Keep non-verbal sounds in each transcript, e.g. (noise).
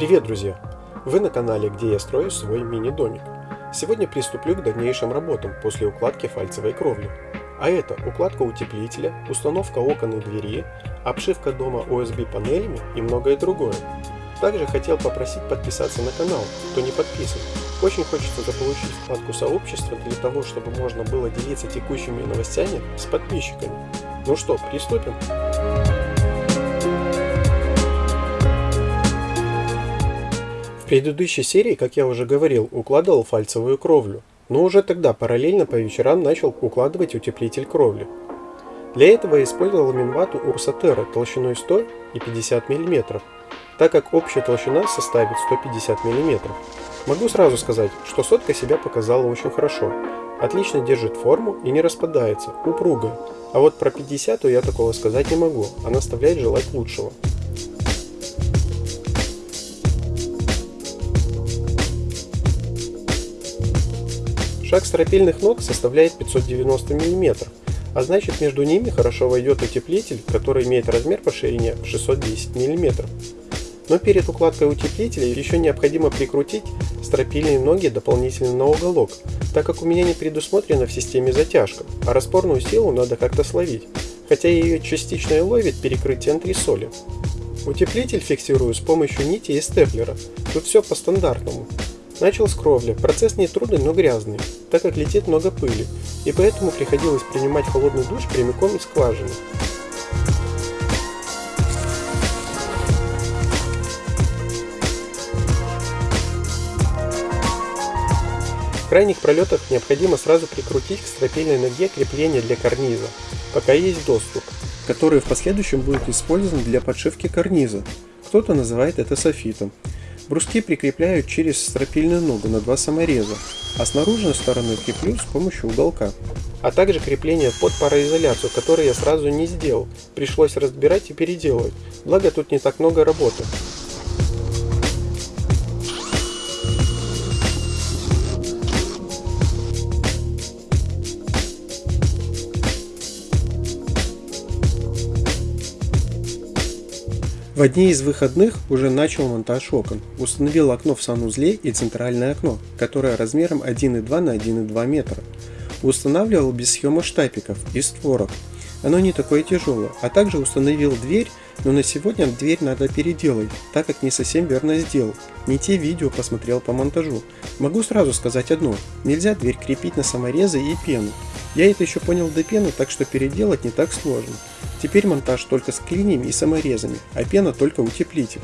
Привет, друзья! Вы на канале, где я строю свой мини-домик. Сегодня приступлю к дальнейшим работам после укладки фальцевой кровли. А это укладка утеплителя, установка окон и двери, обшивка дома OSB панелями и многое другое. Также хотел попросить подписаться на канал, кто не подписан. Очень хочется заполучить вкладку сообщества для того, чтобы можно было делиться текущими новостями с подписчиками. Ну что, приступим? Предыдущей серии, как я уже говорил, укладывал фальцевую кровлю, но уже тогда параллельно по вечерам начал укладывать утеплитель кровли. Для этого использовал минвату Урсатера толщиной 100 и 50 мм, так как общая толщина составит 150 мм. Могу сразу сказать, что сотка себя показала очень хорошо, отлично держит форму и не распадается, упругая, а вот про 50 я такого сказать не могу, она оставляет желать лучшего. Шаг стропильных ног составляет 590 мм, а значит между ними хорошо войдет утеплитель, который имеет размер по ширине в 610 мм. Но перед укладкой утеплителя еще необходимо прикрутить стропильные ноги дополнительно на уголок, так как у меня не предусмотрена в системе затяжка, а распорную силу надо как-то словить, хотя ее частично и ловит перекрытие антресоли. Утеплитель фиксирую с помощью нити и степлера, тут все по стандартному. Начал с кровли. Процесс не трудный, но грязный, так как летит много пыли, и поэтому приходилось принимать холодный душ прямиком из скважины. В крайних пролетах необходимо сразу прикрутить к стропильной ноге крепление для карниза, пока есть доступ, который в последующем будет использован для подшивки карниза. Кто-то называет это софитом. Бруски прикрепляют через стропильную ногу на два самореза, а с наружной стороны креплю с помощью уголка. А также крепление под пароизоляцию, которое я сразу не сделал, пришлось разбирать и переделывать, благо тут не так много работы. В одни из выходных уже начал монтаж окон. Установил окно в санузле и центральное окно, которое размером 1,2 на 1,2 метра. Устанавливал без съема штапиков и створок. Оно не такое тяжелое. А также установил дверь, но на сегодня дверь надо переделать, так как не совсем верно сделал. Не те видео посмотрел по монтажу. Могу сразу сказать одно. Нельзя дверь крепить на саморезы и пену. Я это еще понял до пены, так что переделать не так сложно. Теперь монтаж только с клиньями и саморезами, а пена только утеплитель.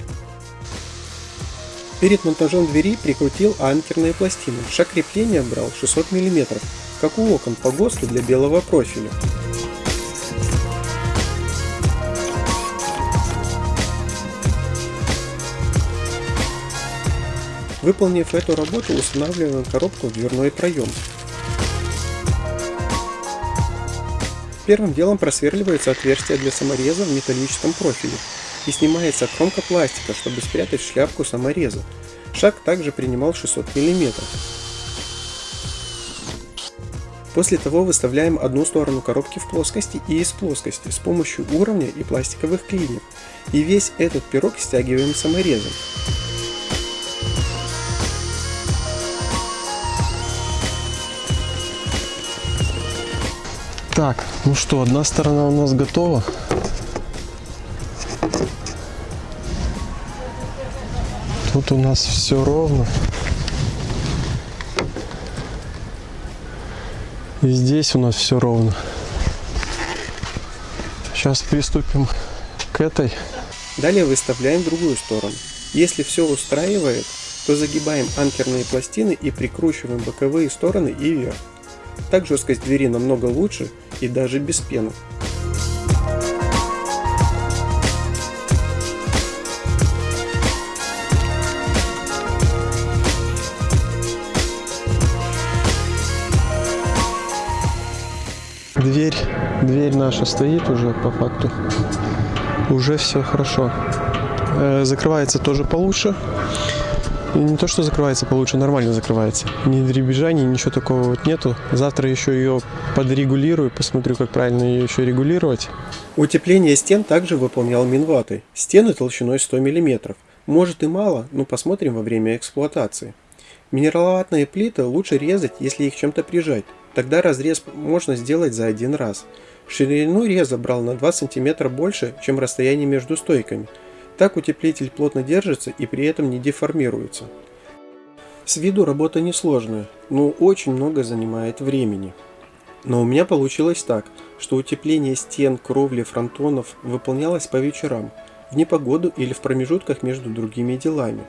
Перед монтажом двери прикрутил анкерные пластины. Шаг крепления брал 600 мм, как у окон по ГОСТу для белого профиля. Выполнив эту работу, устанавливаем коробку в дверной проем. Первым делом просверливается отверстие для самореза в металлическом профиле и снимается кромка пластика, чтобы спрятать шляпку самореза. Шаг также принимал 600 мм. После того выставляем одну сторону коробки в плоскости и из плоскости с помощью уровня и пластиковых клиньев. И весь этот пирог стягиваем саморезом. Так, ну что, одна сторона у нас готова. Тут у нас все ровно. И здесь у нас все ровно. Сейчас приступим к этой. Далее выставляем другую сторону. Если все устраивает, то загибаем анкерные пластины и прикручиваем боковые стороны и вверх. Так жесткость двери намного лучше и даже без пены. Дверь, дверь наша стоит уже по факту. Уже все хорошо. Э, закрывается тоже получше. Не то, что закрывается получше, нормально закрывается. Ни дребезжаний, ничего такого вот нету. Завтра еще ее подрегулирую, посмотрю, как правильно ее еще регулировать. Утепление стен также выполнял минватой. Стены толщиной 100 мм. Может и мало, но посмотрим во время эксплуатации. Минераловатные плиты лучше резать, если их чем-то прижать. Тогда разрез можно сделать за один раз. Ширину реза брал на 2 см больше, чем расстояние между стойками. Так утеплитель плотно держится и при этом не деформируется. С виду работа несложная, но очень много занимает времени. Но у меня получилось так, что утепление стен, кровли, фронтонов выполнялось по вечерам, в непогоду или в промежутках между другими делами.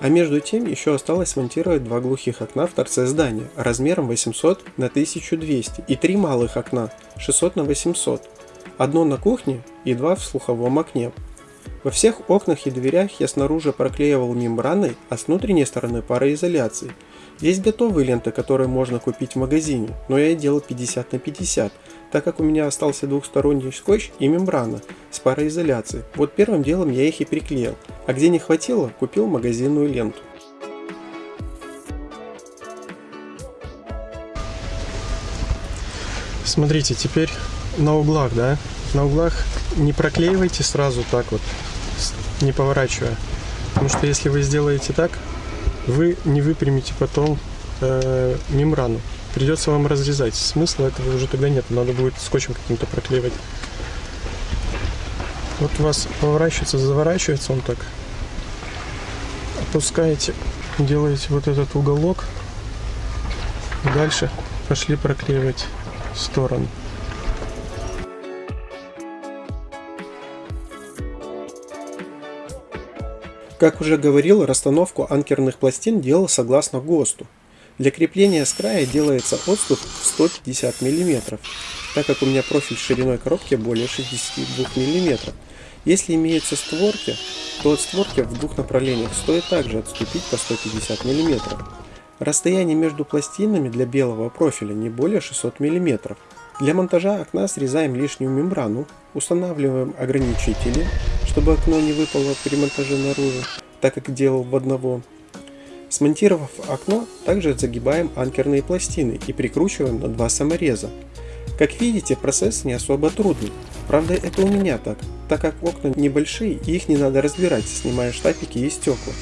А между тем еще осталось смонтировать два глухих окна в торце здания размером 800 на 1200 и три малых окна 600 на 800. Одно на кухне и два в слуховом окне. Во всех окнах и дверях я снаружи проклеивал мембраной, а с внутренней стороны пароизоляцией. Есть готовые ленты, которые можно купить в магазине, но я делал 50 на 50, так как у меня остался двухсторонний скотч и мембрана с пароизоляцией. Вот первым делом я их и приклеил, а где не хватило, купил магазинную ленту. Смотрите, теперь на углах, да, на углах не проклеивайте сразу так вот, не поворачивая. Потому что если вы сделаете так, вы не выпрямите потом э, мембрану придется вам разрезать. Смысла этого уже тогда нет, надо будет скотчем каким-то проклеивать. Вот у вас поворачивается, заворачивается он так. Опускаете, делаете вот этот уголок. Дальше пошли проклеивать сторону. Как уже говорил, расстановку анкерных пластин делал согласно ГОСТу. Для крепления с края делается отступ в 150 мм, так как у меня профиль шириной коробки более 62 мм. Если имеются створки, то от створки в двух направлениях стоит также отступить по 150 мм. Расстояние между пластинами для белого профиля не более 600 мм. Для монтажа окна срезаем лишнюю мембрану, устанавливаем ограничители, чтобы окно не выпало при монтаже наружу, так как делал в одного, Смонтировав окно, также загибаем анкерные пластины и прикручиваем на два самореза. Как видите, процесс не особо трудный. Правда, это у меня так, так как окна небольшие и их не надо разбирать, снимая штапики и стекла.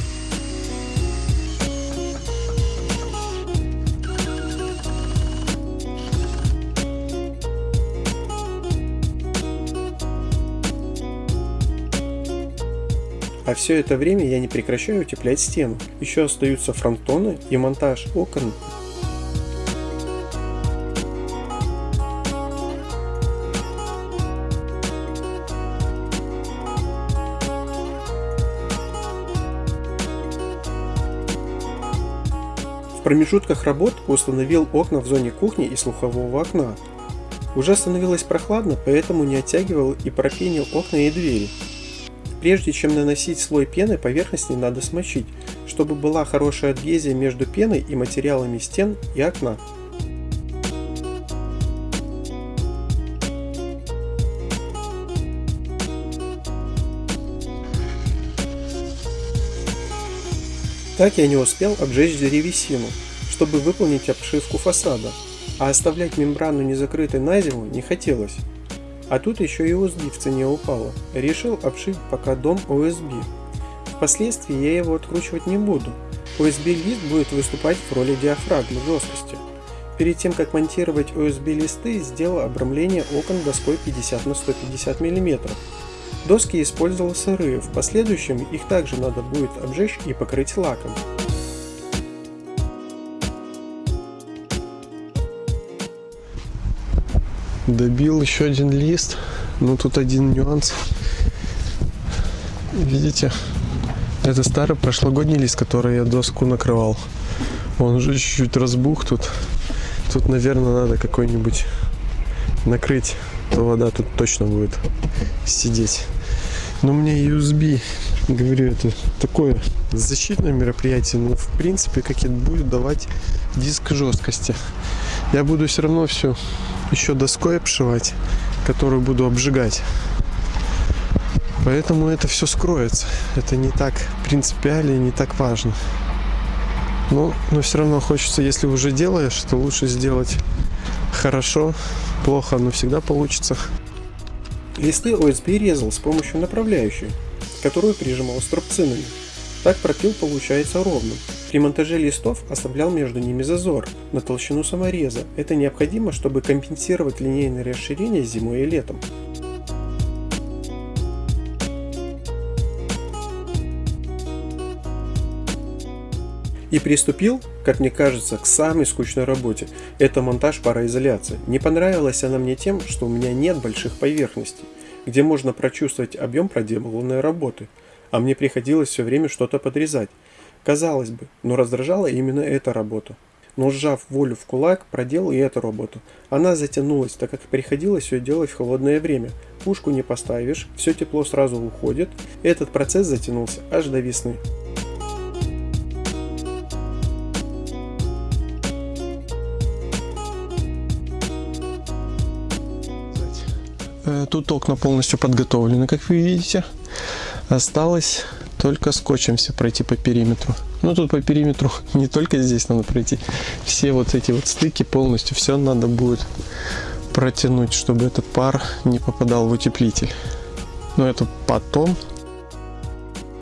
Все это время я не прекращаю утеплять стену. Еще остаются фронтоны и монтаж окон. В промежутках работ установил окна в зоне кухни и слухового окна. Уже становилось прохладно, поэтому не оттягивал и пропенил окна и двери. Прежде чем наносить слой пены, поверхность не надо смочить, чтобы была хорошая адгезия между пеной и материалами стен и окна. Так я не успел обжечь древесину, чтобы выполнить обшивку фасада, а оставлять мембрану незакрытой на зиму не хотелось. А тут еще и USB в цене упала. Решил обшить пока дом USB. Впоследствии я его откручивать не буду. USB-лист будет выступать в роли диафрагмы жесткости. Перед тем как монтировать USB-листы, сделал обрамление окон доской 50 на 150 мм. Доски использовал сырые, в последующем их также надо будет обжечь и покрыть лаком. Добил еще один лист. Но тут один нюанс. Видите это старый прошлогодний лист который я доску накрывал. Он уже чуть-чуть разбух тут. Тут наверное надо какой-нибудь накрыть то вода тут точно будет сидеть. Но мне USB говорю это такое защитное мероприятие. Но в принципе как это будет давать диск жесткости? Я буду все равно все еще доской обшивать, которую буду обжигать. Поэтому это все скроется. Это не так принципиально и не так важно. Но, но все равно хочется, если уже делаешь, то лучше сделать хорошо. Плохо, но всегда получится. Листы ОСБ резал с помощью направляющей, которую прижимал струбцинами. Так пропил получается ровным. При монтаже листов оставлял между ними зазор на толщину самореза. Это необходимо, чтобы компенсировать линейное расширение зимой и летом. И приступил, как мне кажется, к самой скучной работе. Это монтаж пароизоляции. Не понравилась она мне тем, что у меня нет больших поверхностей, где можно прочувствовать объем проделанной работы. А мне приходилось все время что-то подрезать. Казалось бы, но раздражала именно эта работа. Но сжав волю в кулак, проделал и эту работу. Она затянулась, так как приходилось ее делать в холодное время. Пушку не поставишь, все тепло сразу уходит. Этот процесс затянулся аж до весны. Э, Тут окна полностью подготовлены, как вы видите. Осталось только скотчем пройти по периметру. Ну тут по периметру (laughs) не только здесь надо пройти. Все вот эти вот стыки полностью, все надо будет протянуть, чтобы этот пар не попадал в утеплитель. Но это потом.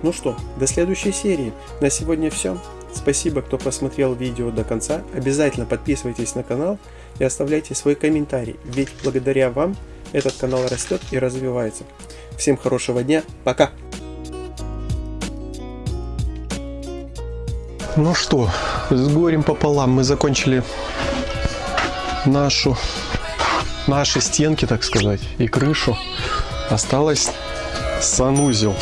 Ну что, до следующей серии. На сегодня все. Спасибо, кто посмотрел видео до конца. Обязательно подписывайтесь на канал и оставляйте свой комментарий, ведь благодаря вам этот канал растет и развивается. Всем хорошего дня, пока! Ну что, с горем пополам мы закончили нашу, наши стенки, так сказать, и крышу. Осталось санузел.